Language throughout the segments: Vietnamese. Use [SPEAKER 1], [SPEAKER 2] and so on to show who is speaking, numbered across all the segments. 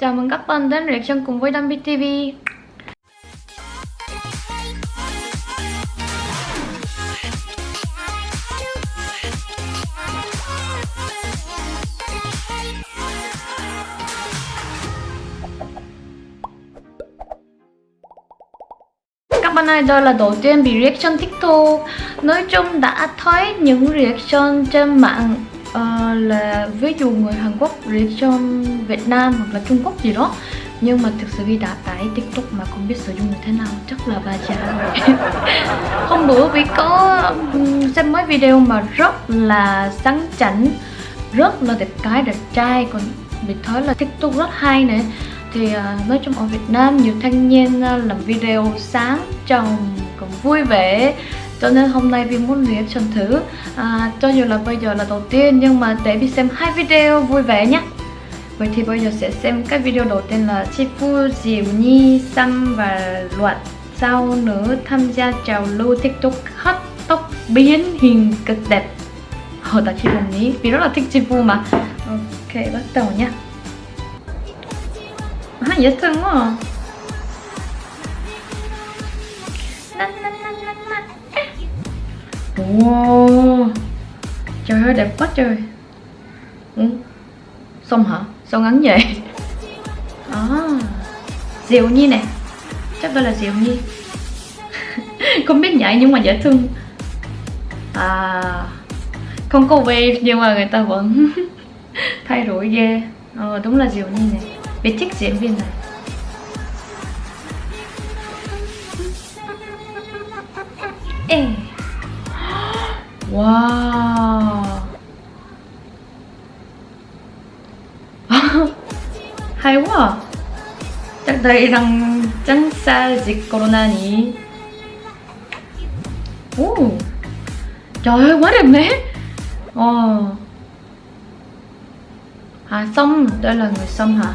[SPEAKER 1] Chào mừng các bạn đến reaction cùng với Đam TV Các bạn ơi, đây là đầu tiên bị reaction TikTok Nói chung đã thấy những reaction trên mạng uh, là ví dụ người Hàn Quốc reaction Việt Nam hoặc là Trung Quốc gì đó nhưng mà thực sự vì đã tải tiktok mà không biết sử dụng như thế nào chắc là bà già rồi. Hôm bữa vì có xem mấy video mà rất là sáng chảnh rất là đẹp cái đẹp trai còn bị thấy là tiktok rất hay nữa thì uh, nói chung ở Việt Nam nhiều thanh niên uh, làm video sáng trồng còn vui vẻ cho nên hôm nay Vi muốn reaction thử. À, cho dù là bây giờ là đầu tiên nhưng mà để Vi xem hai video vui vẻ nhé. Vậy thì bây giờ sẽ xem cái video đầu tiên là Chi Phu, Diệu Nhi, Sam và luận. Sau nữa tham gia trào lưu TikTok hot tóc biến hình cực đẹp? Ờ, Họ đã Chi Phu nhí, vì rất là thích Chi Phu mà. Ok, bắt đầu nha Hả, dễ thương quá à. Wow. Trời ơi đẹp quá trời. Ừ. Xong hả? Sao ngắn vậy? À, Diệu Nhi nè. Chắc đây là Diệu Nhi. Không biết nhảy nhưng mà dễ thương. À. Không có wave nhưng mà người ta vẫn Thay đổi ghê. Ờ đúng là Diệu Nhi nè. Biết thích diễn viên này. Ê. Wow Hay quá. Chắc đây đang tránh xa dịch corona nhỉ uh. Trời ơi quá đẹp nè oh. À xong, đây là người xong hả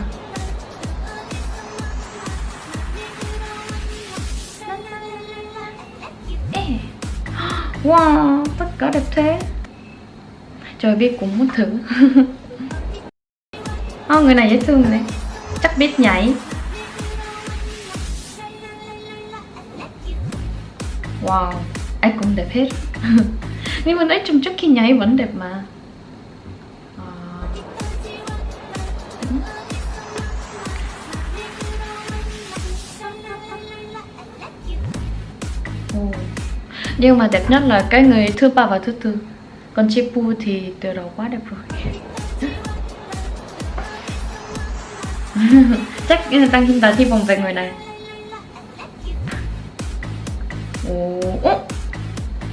[SPEAKER 1] Wow, tất có đẹp thế. Trời biết cũng muốn thử. Oh, Người này dễ thương này. Chắc biết nhảy. Wow, ai cũng đẹp hết. Nhưng mà nói chung trước khi nhảy vẫn đẹp mà. Ờ nhưng mà đẹp nhất là cái người thứ ba và thứ tư. Còn chipu thì từ đầu quá đẹp rồi. Chắc tăng chúng ta thi vòng về người này. Ồ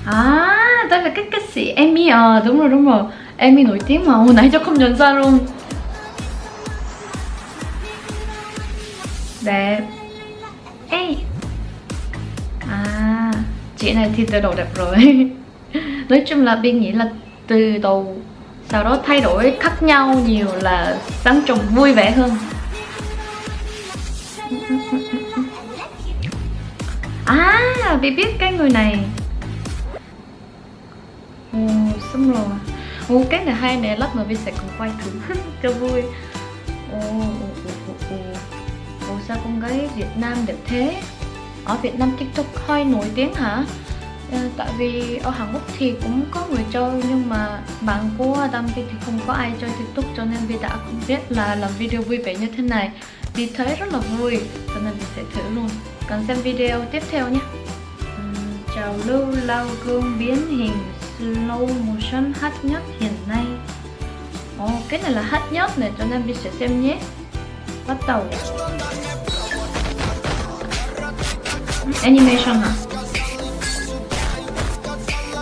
[SPEAKER 1] à đây là cái ca sĩ Amy à. Đúng rồi đúng rồi. Amy nổi tiếng mà, hồi nãy cho không nhận ra luôn. Đẹp. Chị này thì từ đầu đẹp rồi. Nói chung là biên nghĩ là từ đầu sau đó thay đổi khác nhau nhiều là sáng trồng vui vẻ hơn. À bị biết cái người này. Ồ, xong rồi. Ồ, cái này hay nè, lát nữa vi sẽ cùng quay thử. Cho vui. Ồ ồ ồ ồ. Ồ, sao con gái việt nam đẹp thế? Ở Việt Nam TikTok hơi nổi tiếng hả? À, tại vì ở Hàn Quốc thì cũng có người chơi nhưng mà bạn của Đam thì không có ai chơi TikTok cho nên Vi đã không biết là làm video vui vẻ như thế này. Vi thấy rất là vui cho nên Vi sẽ thử luôn. Cần xem video tiếp theo nhé. Chào Trào lưu lau gương biến hình slow motion hot nhất hiện nay. Ồ, oh, cái này là hot nhất này cho nên Vi sẽ xem nhé. Bắt đầu. Animation hả?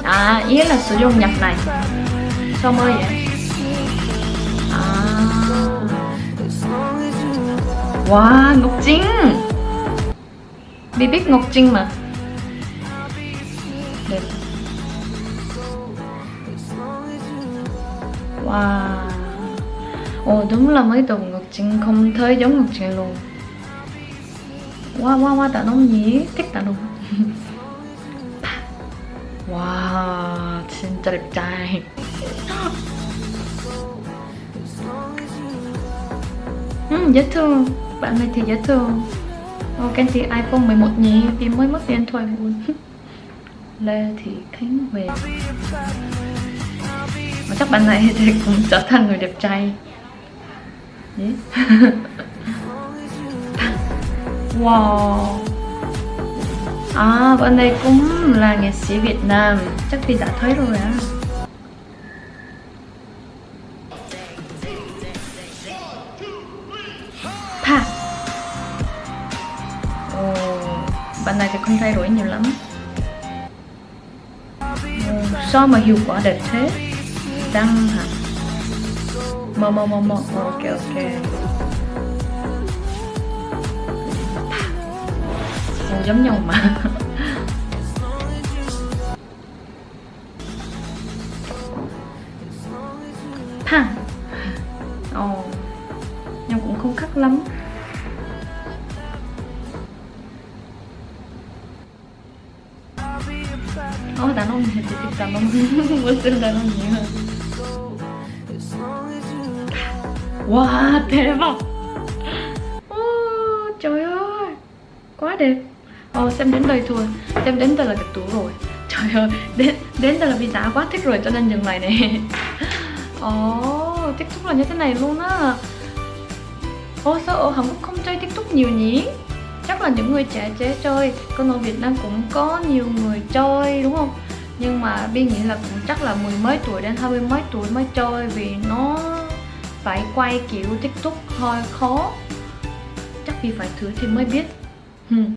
[SPEAKER 1] À, ý là sử dụng nhạc này. Sao mới vậy? À. Wow, Ngọc Trinh. Bi biết Ngọc Trinh mà. Đẹp. Wow. Ồ đúng là mấy đồ Ngọc Trinh không thấy giống Ngọc Trinh luôn. Wow, wow, wow, tạ nông nhỉ? Thích tạ nông Wow, 진짜 đẹp trai. Ừ, dễ thương. Bạn này thì dễ thương. Ồ, Ken thì iPhone 11 nhỉ vì mới mất điện thôi. Buồn Lê Thị Khánh về. Mà chắc bạn này thì cũng trở thành người đẹp trai. Yeah. wow. À bạn này cũng là nghệ sĩ Việt Nam. Chắc thì đã thấy rồi á. Pa ồ bạn này thì không thay đổi nhiều lắm. Ồ, sao mà hiệu quả đẹp thế. Đăng hả? Mò mò mò mò. Ok ok. Ồ, giống nhau mà. Ha, ồ. Nhưng cũng không khắc lắm. Ồ, đàn ông thì thích đàn ông. Muốn xin đàn ông nhiều hơn. Wow, 대박 oh, Trời ơi. Quá đẹp. Ồ, xem đến đây thôi. Xem đến đây là đẹp tủ rồi. Trời ơi, đến, đến đây là vì giá quá thích rồi cho nên dừng lại này. Ồ, oh, ờ, TikTok là như thế này luôn á. Ồ, sao ở Hàn Quốc không chơi TikTok nhiều nhỉ? Chắc là những người trẻ trẻ chơi. Còn ở Việt Nam cũng có nhiều người chơi đúng không? Nhưng mà Bi nghĩ là cũng chắc là mười mấy tuổi đến hai mươi mấy tuổi mới chơi Vì nó phải quay kiểu tiktok hơi khó. Chắc vì phải thử thì mới biết. Hmm.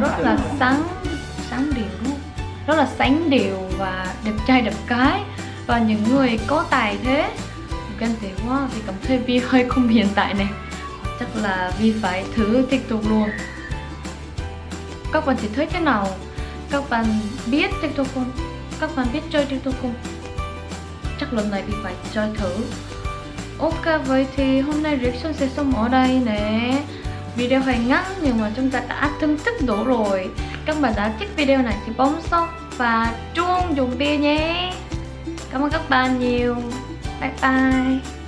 [SPEAKER 1] Rất là sáng sáng đều rất là sáng đều và đẹp trai đẹp cái. Và những người có tài thế ganh tị quá thì cảm thấy Vi hơi không hiện tại này. Chắc là Vi phải thử tiktok luôn. Các bạn thì thấy thế nào? Các bạn biết tiktok không? Các bạn biết chơi tiktok không? Chắc lần này Vi phải chơi thử. Ok, vậy thì hôm nay reaction sẽ xong ở đây nè video hơi ngắn nhưng mà chúng ta đã thưởng tích đủ rồi. Các bạn đã thích video này thì bấm sóc và chuông dùng bia nhé. Cảm ơn các bạn nhiều. Bye bye.